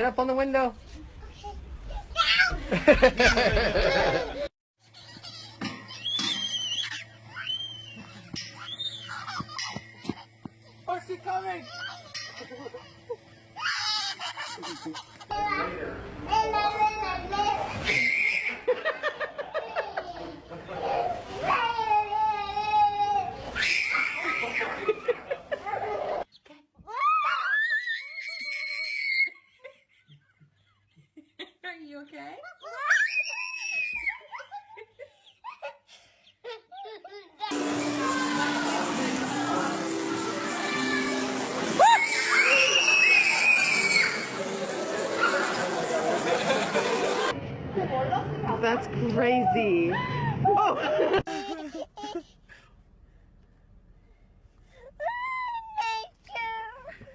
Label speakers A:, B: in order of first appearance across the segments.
A: get up on the window. That's crazy. Oh.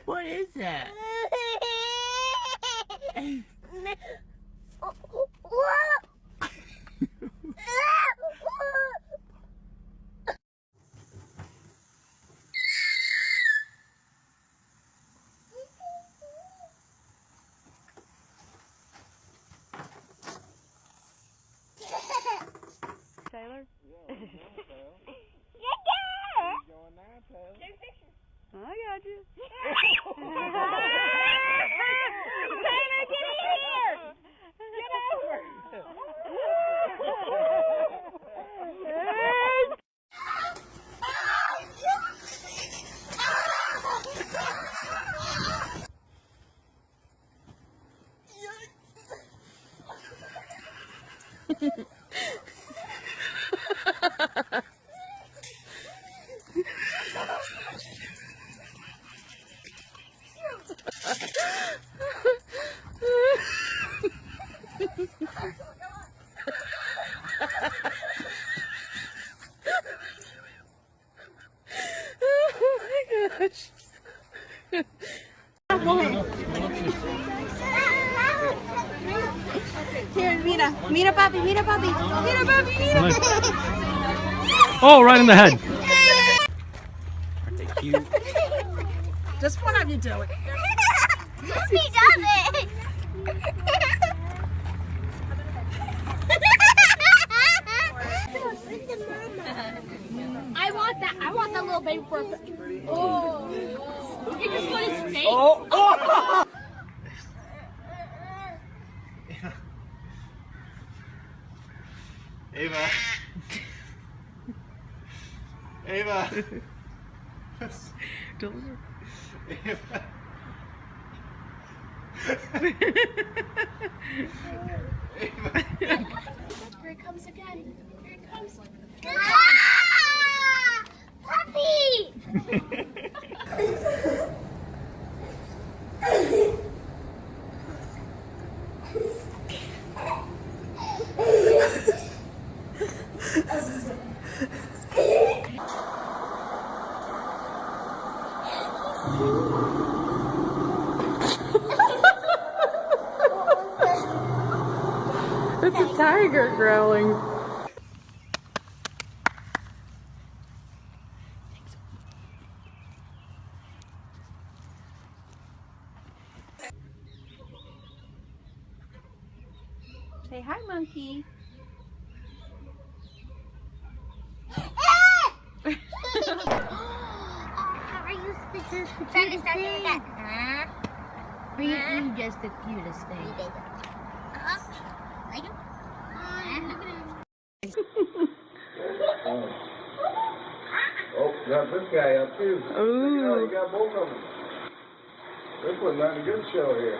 B: What is that?
A: Taylor? I got you.
C: Taylor, get in here! Get over!
A: oh my gosh.
C: Here, mira. Mira, papi, mira, papi. Mira, papi, mira.
D: Oh, right in the head.
A: Aren't they cute?
B: Just one of you do it.
C: He does it. I want that. I want that little baby for a Oh. You just put his face.
A: Oh! oh.
E: Ava. Ava.
A: Don't-
E: Ava.
C: Here it comes again. Here it comes. Ah! Puppy!
A: It's a tiger growling.
B: Say hi, monkey.
C: Are you the cutest thing? Huh? Are you, you just the cutest thing? Uh-huh. I do.
E: Oh, got this guy up too. Oh,
A: Ooh.
E: you got both of them. They're putting on a good show here.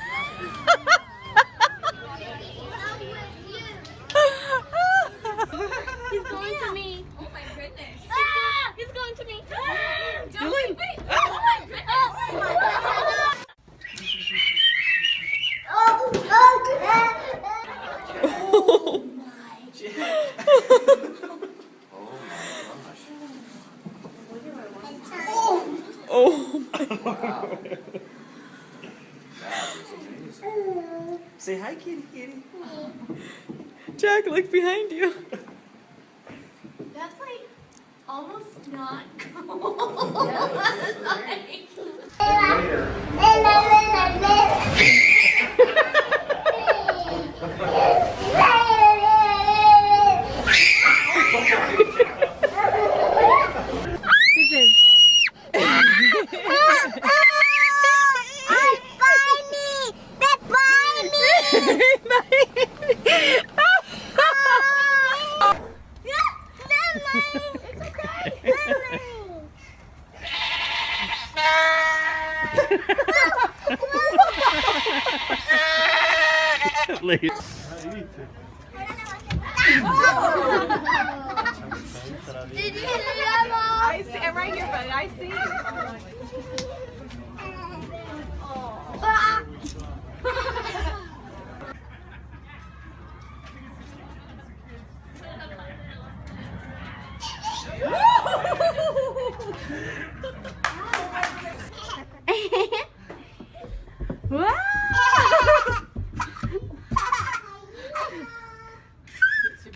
A: Say kitty kitty. Jack, look behind you.
F: That's like almost
C: not Did you see that,
G: I see. I'm right here, buddy. I see.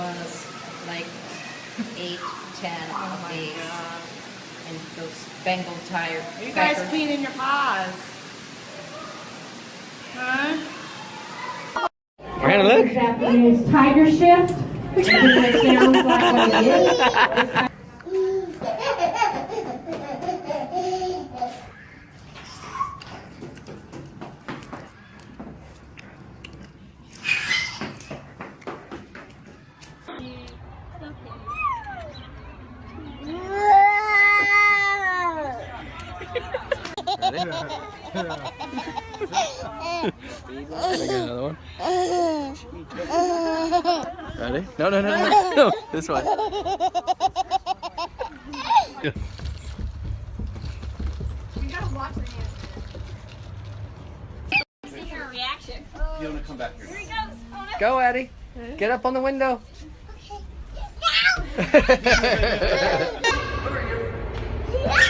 H: was like eight, ten oh of these. And those Bengal tire.
G: Are you guys
H: crackers.
G: cleaning your paws? Huh?
D: Miranda, look.
F: is Tiger Shift. It sounds like what it is.
I: Ready? No, no, no, no, no. This way. Go, Eddie. Get up on the window.
C: Yeah,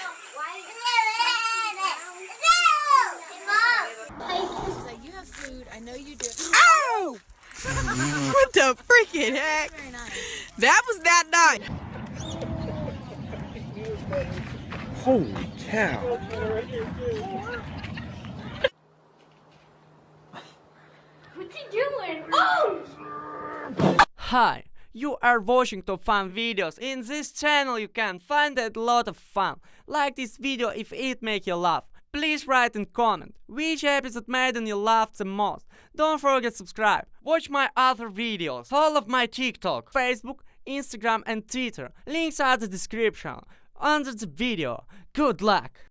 G: What the freaking heck? That was that night.
I: Holy cow.
C: What's he doing? Oh!
J: Hi, you are watching top fun videos. In this channel you can find a lot of fun. Like this video if it make you laugh. Please write and comment which episode made you laugh the most. Don't forget subscribe. Watch my other videos. Follow my TikTok, Facebook, Instagram and Twitter. Links are the description under the video. Good luck!